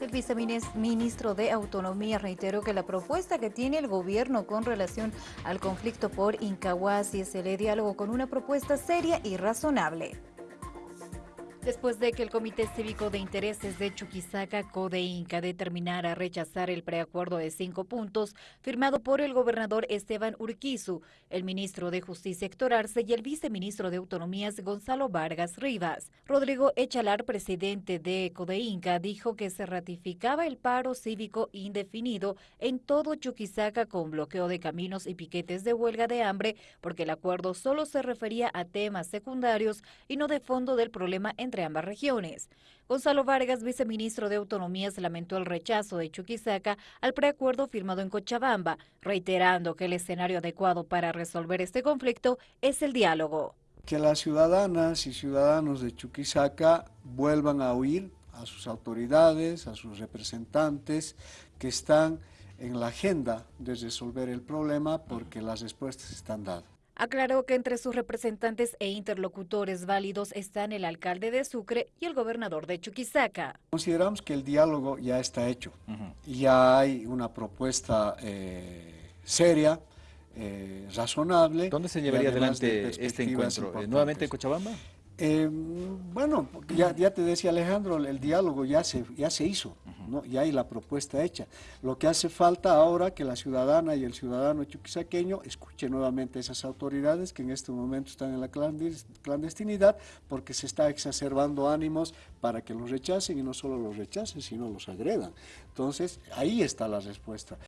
El viceministro de Autonomía reiteró que la propuesta que tiene el gobierno con relación al conflicto por Incahuasi es el diálogo con una propuesta seria y razonable. Después de que el Comité Cívico de Intereses de Chuquisaca, Inca, determinara rechazar el preacuerdo de cinco puntos firmado por el gobernador Esteban Urquizu, el ministro de Justicia Héctor Arce y el viceministro de Autonomías Gonzalo Vargas Rivas. Rodrigo Echalar, presidente de Inca, dijo que se ratificaba el paro cívico indefinido en todo Chuquisaca con bloqueo de caminos y piquetes de huelga de hambre porque el acuerdo solo se refería a temas secundarios y no de fondo del problema en entre ambas regiones. Gonzalo Vargas, viceministro de Autonomías, lamentó el rechazo de Chuquisaca al preacuerdo firmado en Cochabamba, reiterando que el escenario adecuado para resolver este conflicto es el diálogo. Que las ciudadanas y ciudadanos de Chuquisaca vuelvan a oír a sus autoridades, a sus representantes que están en la agenda de resolver el problema porque las respuestas están dadas. Aclaró que entre sus representantes e interlocutores válidos están el alcalde de Sucre y el gobernador de Chuquisaca. Consideramos que el diálogo ya está hecho. y Ya hay una propuesta eh, seria, eh, razonable. ¿Dónde se llevaría adelante este encuentro? ¿Nuevamente en Cochabamba? Eh, bueno, ya, ya, te decía Alejandro, el diálogo ya se, ya se hizo, ya hay la propuesta hecha. Lo que hace falta ahora que la ciudadana y el ciudadano chuquisaqueño escuchen nuevamente a esas autoridades que en este momento están en la clandestinidad porque se está exacerbando ánimos para que los rechacen y no solo los rechacen, sino los agredan. Entonces, ahí está la respuesta.